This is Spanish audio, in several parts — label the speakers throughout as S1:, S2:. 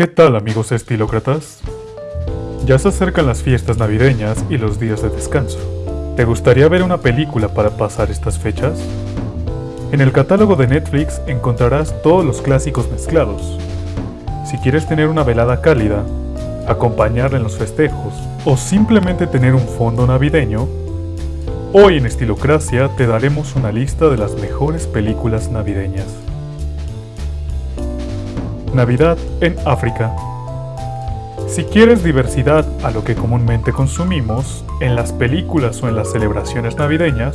S1: ¿Qué tal amigos estilócratas? Ya se acercan las fiestas navideñas y los días de descanso. ¿Te gustaría ver una película para pasar estas fechas? En el catálogo de Netflix encontrarás todos los clásicos mezclados. Si quieres tener una velada cálida, acompañarla en los festejos o simplemente tener un fondo navideño, hoy en Estilocracia te daremos una lista de las mejores películas navideñas. Navidad en África. Si quieres diversidad a lo que comúnmente consumimos, en las películas o en las celebraciones navideñas,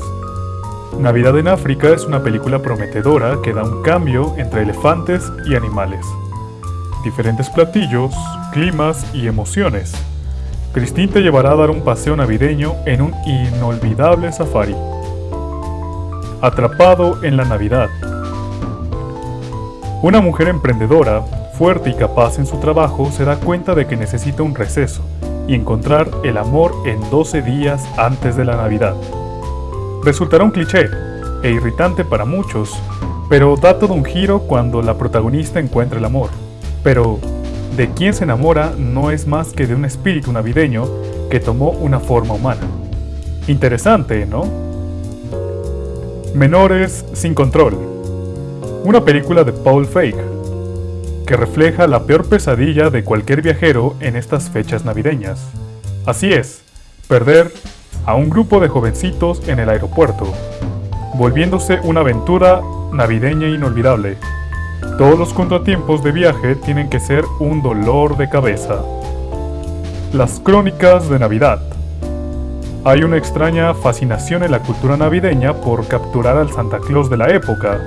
S1: Navidad en África es una película prometedora que da un cambio entre elefantes y animales. Diferentes platillos, climas y emociones. Christine te llevará a dar un paseo navideño en un inolvidable safari. Atrapado en la Navidad. Una mujer emprendedora, fuerte y capaz en su trabajo, se da cuenta de que necesita un receso y encontrar el amor en 12 días antes de la Navidad. Resultará un cliché e irritante para muchos, pero da todo un giro cuando la protagonista encuentra el amor. Pero, de quien se enamora no es más que de un espíritu navideño que tomó una forma humana. Interesante, ¿no? Menores sin control una película de Paul Feig, que refleja la peor pesadilla de cualquier viajero en estas fechas navideñas. Así es, perder a un grupo de jovencitos en el aeropuerto, volviéndose una aventura navideña inolvidable. Todos los contratiempos de viaje tienen que ser un dolor de cabeza. Las crónicas de Navidad. Hay una extraña fascinación en la cultura navideña por capturar al Santa Claus de la época,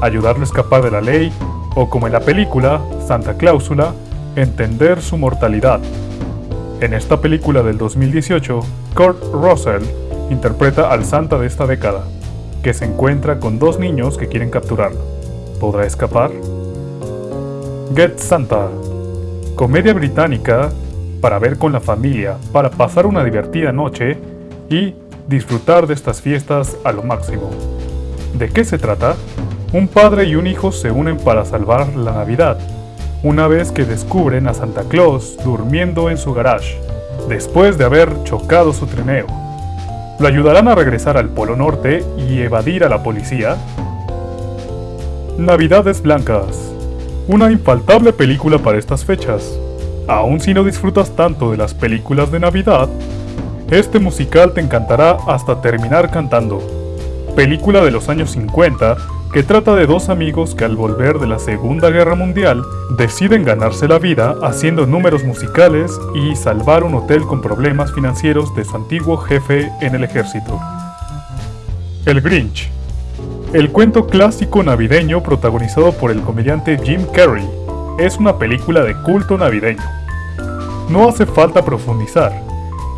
S1: ayudarlo a escapar de la ley, o como en la película, Santa Cláusula, entender su mortalidad. En esta película del 2018, Kurt Russell interpreta al Santa de esta década, que se encuentra con dos niños que quieren capturarlo. ¿Podrá escapar? Get Santa, comedia británica para ver con la familia, para pasar una divertida noche y disfrutar de estas fiestas a lo máximo. ¿De qué se trata? Un padre y un hijo se unen para salvar la Navidad, una vez que descubren a Santa Claus durmiendo en su garage, después de haber chocado su trineo. ¿Lo ayudarán a regresar al Polo Norte y evadir a la policía? Navidades Blancas. Una infaltable película para estas fechas. Aun si no disfrutas tanto de las películas de Navidad, este musical te encantará hasta terminar cantando. Película de los años 50 que trata de dos amigos que al volver de la Segunda Guerra Mundial deciden ganarse la vida haciendo números musicales y salvar un hotel con problemas financieros de su antiguo jefe en el ejército. El Grinch. El cuento clásico navideño protagonizado por el comediante Jim Carrey es una película de culto navideño. No hace falta profundizar.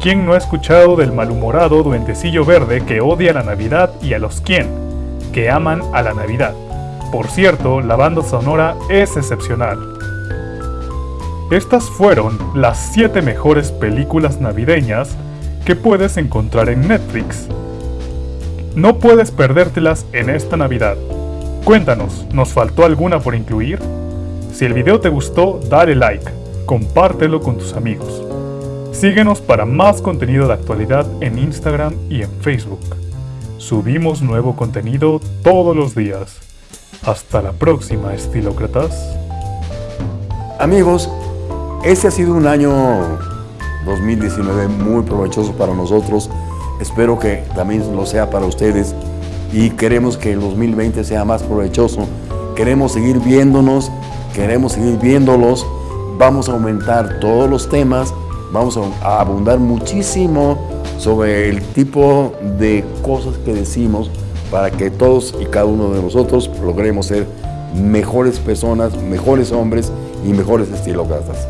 S1: ¿Quién no ha escuchado del malhumorado duendecillo verde que odia la Navidad y a los quién? Que aman a la Navidad. Por cierto, la banda sonora es excepcional. Estas fueron las 7 mejores películas navideñas que puedes encontrar en Netflix. No puedes perdértelas en esta Navidad. Cuéntanos, ¿nos faltó alguna por incluir? Si el video te gustó, dale like, compártelo con tus amigos. Síguenos para más contenido de actualidad en Instagram y en Facebook. Subimos nuevo contenido todos los días. Hasta la próxima, estilócratas.
S2: Amigos, este ha sido un año 2019 muy provechoso para nosotros. Espero que también lo sea para ustedes y queremos que el 2020 sea más provechoso. Queremos seguir viéndonos, queremos seguir viéndolos. Vamos a aumentar todos los temas, vamos a abundar muchísimo sobre el tipo de cosas que decimos para que todos y cada uno de nosotros logremos ser mejores personas, mejores hombres y mejores estilócratas.